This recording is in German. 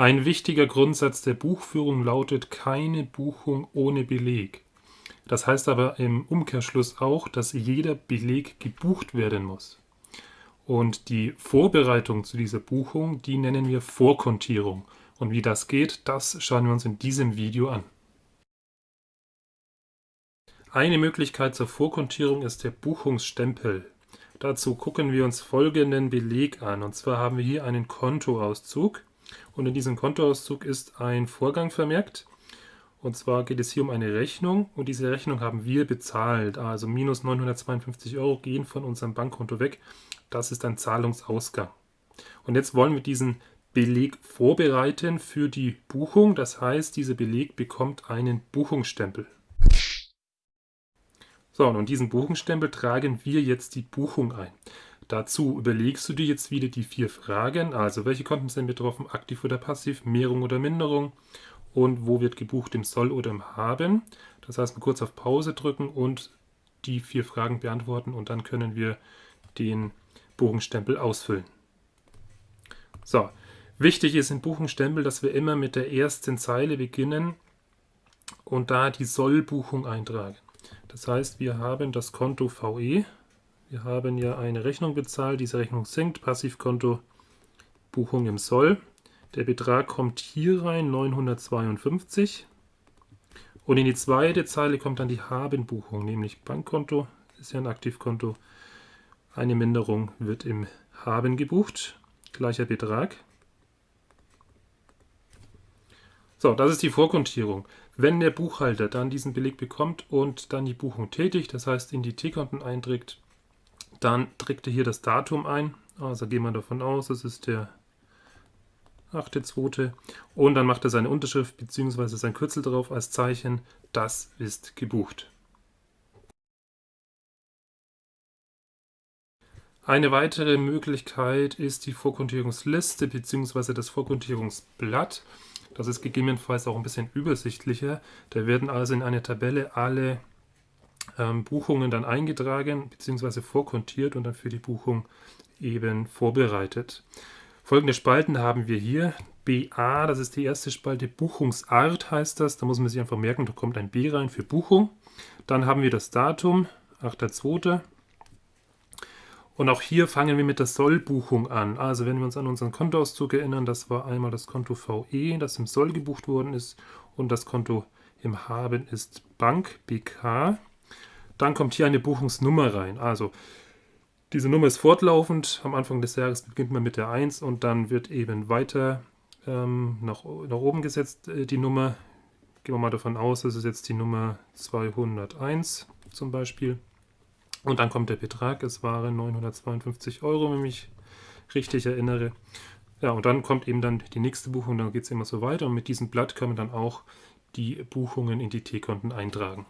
Ein wichtiger Grundsatz der Buchführung lautet keine Buchung ohne Beleg. Das heißt aber im Umkehrschluss auch, dass jeder Beleg gebucht werden muss. Und die Vorbereitung zu dieser Buchung, die nennen wir Vorkontierung. Und wie das geht, das schauen wir uns in diesem Video an. Eine Möglichkeit zur Vorkontierung ist der Buchungsstempel. Dazu gucken wir uns folgenden Beleg an. Und zwar haben wir hier einen Kontoauszug. Und in diesem Kontoauszug ist ein Vorgang vermerkt. Und zwar geht es hier um eine Rechnung. Und diese Rechnung haben wir bezahlt. Also minus 952 Euro gehen von unserem Bankkonto weg. Das ist ein Zahlungsausgang. Und jetzt wollen wir diesen Beleg vorbereiten für die Buchung. Das heißt, dieser Beleg bekommt einen Buchungsstempel. So, und diesen Buchungsstempel tragen wir jetzt die Buchung ein. Dazu überlegst du dir jetzt wieder die vier Fragen, also welche Konten sind betroffen, aktiv oder passiv, Mehrung oder Minderung und wo wird gebucht, im Soll oder im Haben. Das heißt, mal kurz auf Pause drücken und die vier Fragen beantworten und dann können wir den Buchungsstempel ausfüllen. So, wichtig ist im Buchungsstempel, dass wir immer mit der ersten Zeile beginnen und da die Sollbuchung eintragen. Das heißt, wir haben das Konto VE. Wir haben ja eine Rechnung bezahlt. Diese Rechnung sinkt. Passivkonto Buchung im Soll. Der Betrag kommt hier rein, 952. Und in die zweite Zeile kommt dann die Habenbuchung, nämlich Bankkonto, ist ja ein Aktivkonto. Eine Minderung wird im Haben gebucht, gleicher Betrag. So, das ist die Vorkontierung. Wenn der Buchhalter dann diesen Beleg bekommt und dann die Buchung tätigt, das heißt in die T-Konten einträgt, dann trägt er hier das Datum ein. Also gehen wir davon aus, es ist der 8.2. Und dann macht er seine Unterschrift bzw. sein Kürzel drauf als Zeichen, das ist gebucht. Eine weitere Möglichkeit ist die Vorkontierungsliste bzw. das Vorkontierungsblatt. Das ist gegebenenfalls auch ein bisschen übersichtlicher. Da werden also in eine Tabelle alle ähm, Buchungen dann eingetragen bzw. vorkontiert und dann für die Buchung eben vorbereitet. Folgende Spalten haben wir hier. BA, das ist die erste Spalte, Buchungsart heißt das. Da muss man sich einfach merken, da kommt ein B rein für Buchung. Dann haben wir das Datum, 8.2. Und auch hier fangen wir mit der Sollbuchung an. Also wenn wir uns an unseren Kontoauszug erinnern, das war einmal das Konto VE, das im Soll gebucht worden ist und das Konto im Haben ist Bank BK. Dann kommt hier eine Buchungsnummer rein. Also diese Nummer ist fortlaufend. Am Anfang des Jahres beginnt man mit der 1 und dann wird eben weiter ähm, nach, nach oben gesetzt äh, die Nummer. Gehen wir mal davon aus, das ist jetzt die Nummer 201 zum Beispiel. Und dann kommt der Betrag, es waren 952 Euro, wenn ich mich richtig erinnere. Ja, und dann kommt eben dann die nächste Buchung, dann geht es immer so weiter. Und mit diesem Blatt kann man dann auch die Buchungen in die T-Konten eintragen.